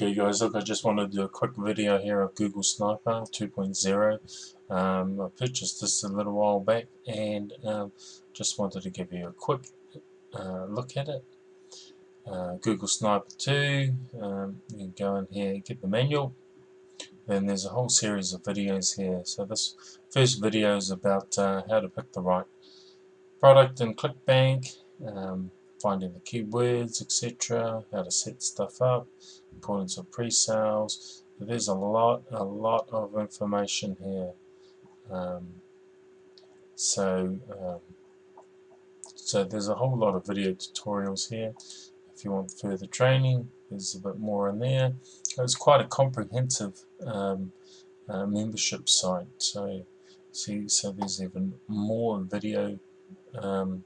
Okay guys, look I just wanted to do a quick video here of Google Sniper 2.0. Um, I purchased this a little while back and um, just wanted to give you a quick uh, look at it. Uh, Google Sniper 2, um, you can go in here get the manual. Then there's a whole series of videos here. So this first video is about uh, how to pick the right product in ClickBank. Um, finding the keywords, etc., how to set stuff up, importance of pre-sales. There's a lot, a lot of information here. Um, so, um, so there's a whole lot of video tutorials here. If you want further training, there's a bit more in there. It's quite a comprehensive um, uh, membership site. So, see, so there's even more video um,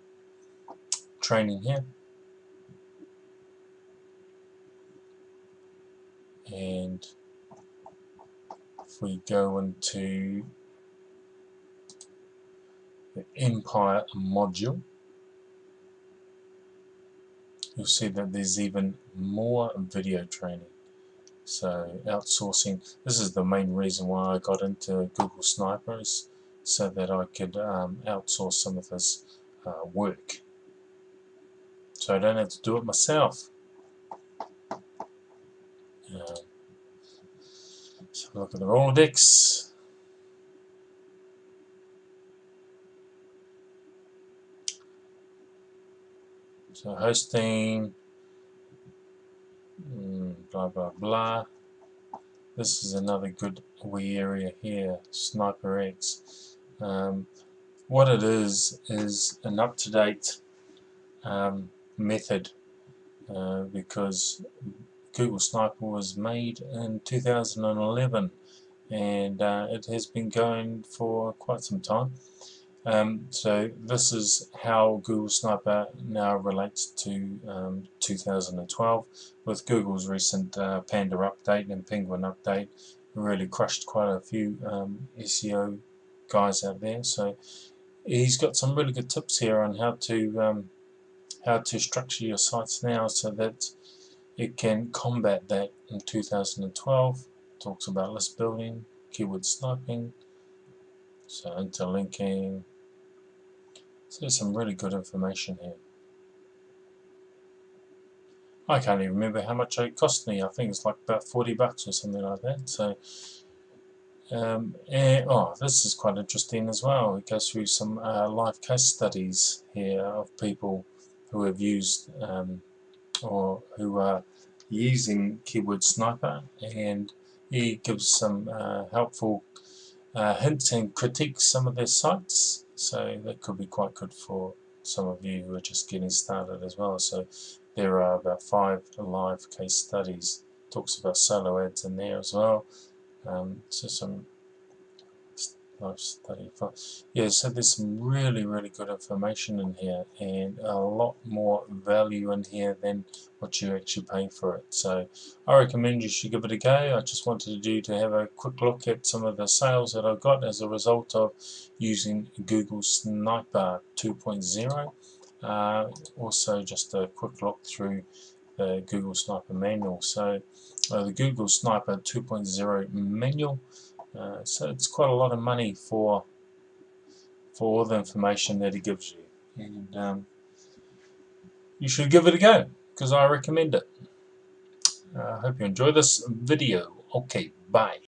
training here and if we go into the Empire module you'll see that there's even more video training. So outsourcing this is the main reason why I got into Google Snipers so that I could um, outsource some of this uh, work so I don't have to do it myself. Um, so look at the Rolodex. So hosting, mm, blah blah blah. This is another good wee area here, SniperX. Um, what it is is an up-to-date um, method uh, because Google Sniper was made in 2011 and uh, it has been going for quite some time. Um, so this is how Google Sniper now relates to um, 2012 with Google's recent uh, Panda update and Penguin update really crushed quite a few um, SEO guys out there so he's got some really good tips here on how to um, how to structure your sites now so that it can combat that. In 2012 talks about list building keyword sniping so interlinking. So there's some really good information here. I can't even remember how much it cost me. I think it's like about 40 bucks or something like that. So um, and, oh this is quite interesting as well. It goes through some uh, live case studies here of people who have used um, or who are using keyword sniper and he gives some uh, helpful uh, hints and critiques some of their sites. So that could be quite good for some of you who are just getting started as well. So there are about five live case studies talks about solo ads in there as well. Um, so some life yeah so there's some really really good information in here and a lot more value in here than what you actually pay for it. So I recommend you should give it a go. I just wanted to do to have a quick look at some of the sales that I've got as a result of using Google Sniper 2.0 uh, also just a quick look through the Google Sniper manual. So uh, the Google Sniper 2.0 manual uh, so it's quite a lot of money for for all the information that he gives you and um, you should give it a go because I recommend it. I uh, hope you enjoy this video. Okay, bye.